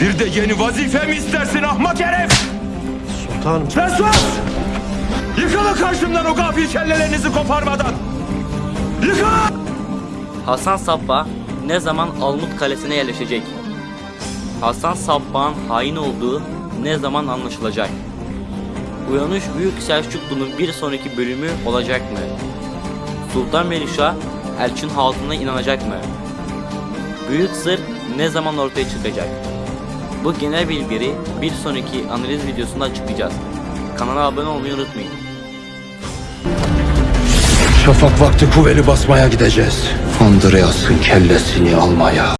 Bir de yeni vazife mi istersin ahmak herif? Sultanım. Sen sus! Yıkılın karşımdan o gafil kellelerinizi koparmadan! Yıkılın! Hasan Sabbah ne zaman Almut Kalesi'ne yerleşecek? Hasan Sabbah'ın hain olduğu ne zaman anlaşılacak? Uyanış Büyük Selçuklu'nun bir sonraki bölümü olacak mı? Sultan Melişah Elçin halkına inanacak mı? Büyük sır ne zaman ortaya çıkacak? Bu genel bilgileri bir sonraki analiz videosunda açıklayacağız. Kanala abone olmayı unutmayın. Şafak vakti kuvveli basmaya gideceğiz. Andreas'ın kellesini almaya.